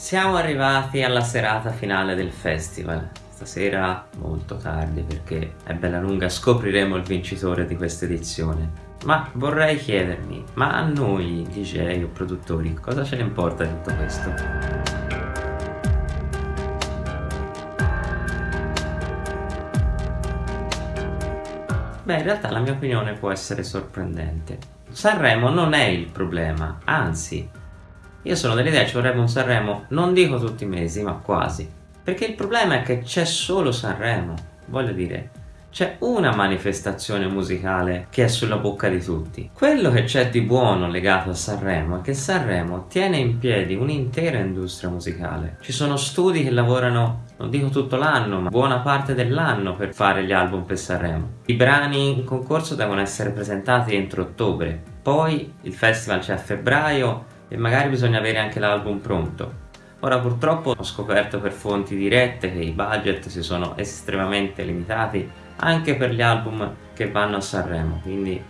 Siamo arrivati alla serata finale del festival. Stasera molto tardi perché è bella lunga scopriremo il vincitore di questa edizione. Ma vorrei chiedermi, ma a noi DJ o produttori cosa ce ne importa di tutto questo? Beh, in realtà la mia opinione può essere sorprendente. Sanremo non è il problema, anzi, io sono dell'idea ci vorrebbe un Sanremo, non dico tutti i mesi, ma quasi. Perché il problema è che c'è solo Sanremo, voglio dire, c'è una manifestazione musicale che è sulla bocca di tutti. Quello che c'è di buono legato a Sanremo è che Sanremo tiene in piedi un'intera industria musicale. Ci sono studi che lavorano, non dico tutto l'anno, ma buona parte dell'anno per fare gli album per Sanremo. I brani in concorso devono essere presentati entro ottobre, poi il festival c'è a febbraio e magari bisogna avere anche l'album pronto. Ora purtroppo ho scoperto per fonti dirette che i budget si sono estremamente limitati anche per gli album che vanno a Sanremo, quindi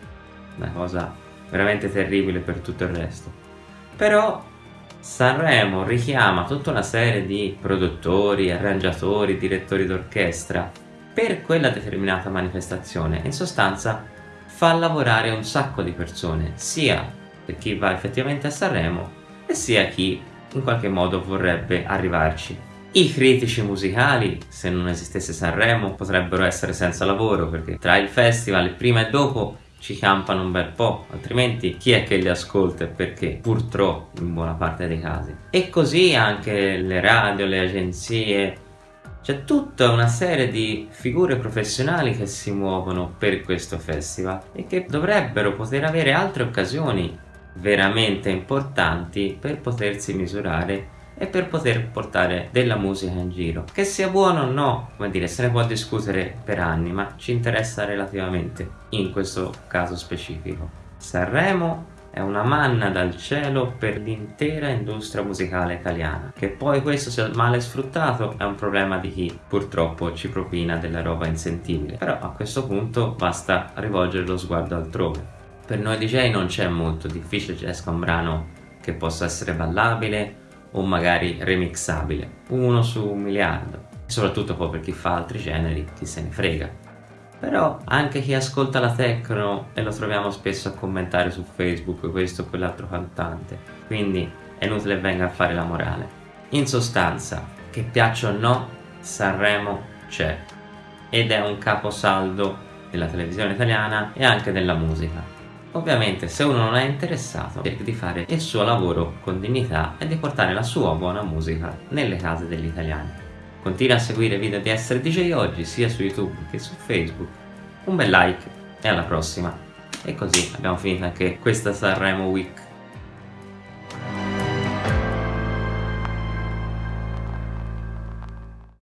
una cosa veramente terribile per tutto il resto. Però Sanremo richiama tutta una serie di produttori, arrangiatori, direttori d'orchestra per quella determinata manifestazione in sostanza fa lavorare un sacco di persone, sia chi va effettivamente a Sanremo e sia chi in qualche modo vorrebbe arrivarci. I critici musicali, se non esistesse Sanremo, potrebbero essere senza lavoro perché tra il festival prima e dopo ci campano un bel po', altrimenti chi è che li ascolta e perché? Purtroppo in buona parte dei casi. E così anche le radio, le agenzie, c'è tutta una serie di figure professionali che si muovono per questo festival e che dovrebbero poter avere altre occasioni veramente importanti per potersi misurare e per poter portare della musica in giro. Che sia buono o no, come dire, se ne può discutere per anni, ma ci interessa relativamente in questo caso specifico. Sanremo è una manna dal cielo per l'intera industria musicale italiana. Che poi questo sia male sfruttato è un problema di chi purtroppo ci propina della roba insentibile. Però a questo punto basta rivolgere lo sguardo altrove per noi DJ non c'è molto difficile che esca un brano che possa essere ballabile o magari remixabile, uno su un miliardo, soprattutto poi per chi fa altri generi, chi se ne frega. Però anche chi ascolta la techno e lo troviamo spesso a commentare su Facebook questo o quell'altro cantante, quindi è inutile venga a fare la morale. In sostanza, che piaccia o no, Sanremo c'è ed è un caposaldo della televisione italiana e anche della musica. Ovviamente se uno non è interessato cerca di fare il suo lavoro con dignità e di portare la sua buona musica nelle case degli italiani. Continua a seguire i video di Essere DJ Oggi sia su YouTube che su Facebook. Un bel like e alla prossima. E così abbiamo finito anche questa Sanremo Week.